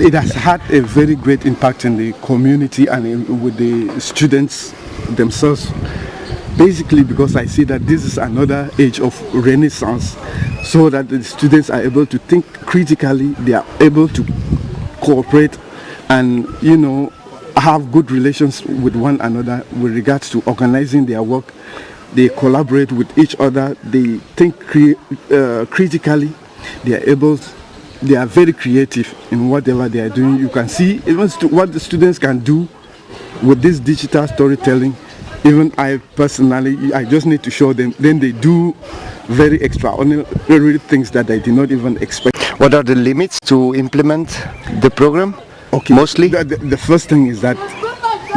it has had a very great impact in the community and in, with the students themselves. Basically because I see that this is another age of renaissance so that the students are able to think critically, they are able to cooperate and, you know, have good relations with one another with regards to organizing their work. They collaborate with each other, they think uh, critically, they are able they are very creative in whatever they are doing. You can see even what the students can do with this digital storytelling. Even I personally, I just need to show them. Then they do very extraordinary things that I did not even expect. What are the limits to implement the program? Okay. Mostly? The, the, the first thing is that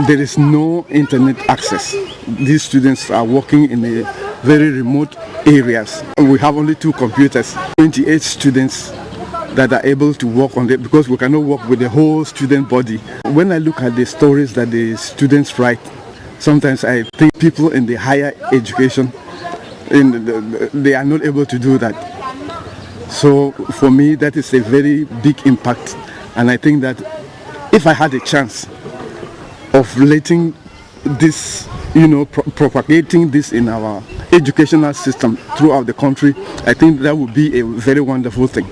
there is no internet access. These students are working in a very remote areas. We have only two computers, 28 students that are able to work on it because we cannot work with the whole student body. When I look at the stories that the students write, sometimes I think people in the higher education, the, they are not able to do that. So for me, that is a very big impact. And I think that if I had a chance of letting this, you know, pro propagating this in our educational system throughout the country, I think that would be a very wonderful thing.